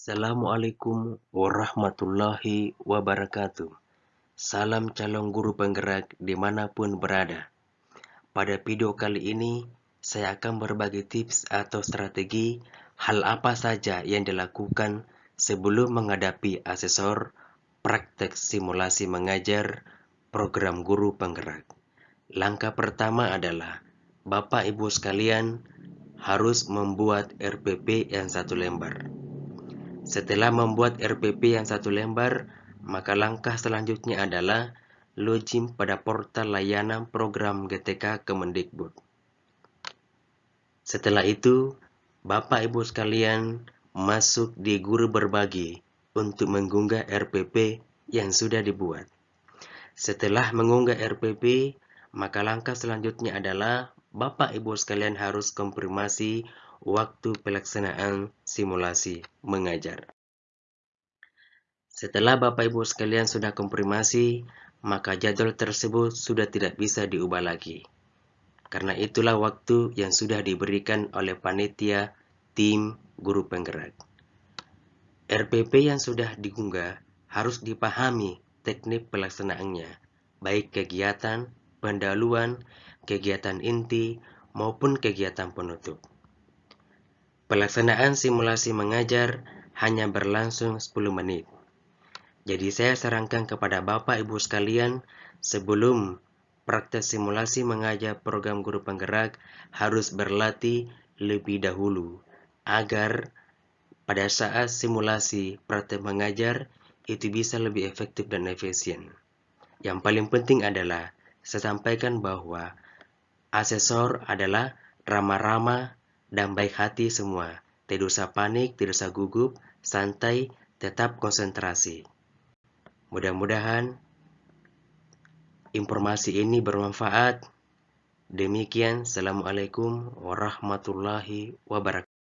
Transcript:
Assalamualaikum warahmatullahi wabarakatuh. Salam calon guru penggerak di mana pun berada. Pada video kali ini, saya akan berbagi tips atau strategi hal apa saja yang dilakukan sebelum menghadapi asesor praktek simulasi mengajar program guru penggerak. Langkah pertama adalah Bapak Ibu sekalian harus membuat RPP yang satu lembar. Setelah membuat RPP yang satu lembar, maka langkah selanjutnya adalah login pada portal layanan program GTK Kemendikbud. Setelah itu, Bapak Ibu sekalian masuk di guru berbagi untuk mengunggah RPP yang sudah dibuat. Setelah mengunggah RPP, maka langkah selanjutnya adalah Bapak Ibu sekalian harus konfirmasi waktu pelaksanaan simulasi mengajar. Setelah Bapak Ibu sekalian sudah konfirmasi, maka jadwal tersebut sudah tidak bisa diubah lagi. Karena itulah waktu yang sudah diberikan oleh panitia tim guru penggerak. RPP yang sudah diunggah harus dipahami teknik pelaksanaannya, baik kegiatan, pendahuluan, kegiatan inti, maupun kegiatan penutup. Pelaksanaan simulasi mengajar hanya berlangsung 10 menit. Jadi saya sarankan kepada Bapak Ibu sekalian sebelum praktek simulasi mengajar program guru penggerak harus berlatih lebih dahulu agar pada saat simulasi praktek mengajar itu bisa lebih efektif dan efisien. Yang paling penting adalah saya sampaikan bahwa asesor adalah ramah-ramah dan baik hati semua. Tidak usah panik, tidak usah gugup, santai, tetap konsentrasi. Mudah-mudahan informasi ini bermanfaat. Demikian, Assalamualaikum warahmatullahi wabarakatuh.